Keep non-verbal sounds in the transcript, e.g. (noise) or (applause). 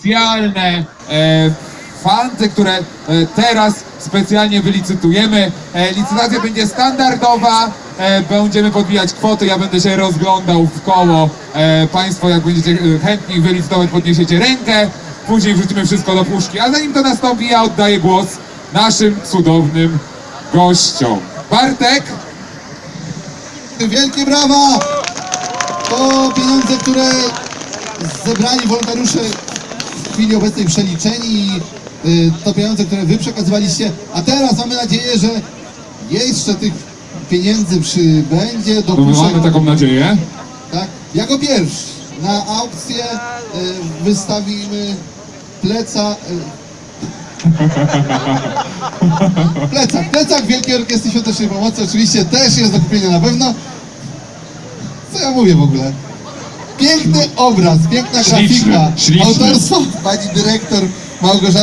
specjalne e, fanty, które e, teraz specjalnie wylicytujemy. E, licytacja będzie standardowa, będziemy podbijać kwoty, ja będę się rozglądał w koło. Państwo jak będziecie chętni wylicytować, podniesiecie rękę, później wrzucimy wszystko do puszki. A zanim to nastąpi, ja oddaję głos naszym cudownym gościom. Bartek, Wielkie brawa! To pieniądze, które zebrali wolontariusze w chwili obecnej przeliczeni. y, To pieniądze, które wy przekazywaliście. A teraz mamy nadzieję, że jeszcze tych pieniędzy przybędzie do no puszek. mamy taką nadzieję. Tak? Jako pierwszy na aukcję y, wystawimy pleca. y, (laughs) Plecak, plecak Wielkiej Orkiestry Świątecznej Pomocy oczywiście też jest do kupienia na pewno. Co ja mówię w ogóle? Piękny obraz, piękna grafika, śliczny. autorstwo pani dyrektor Małgorzaty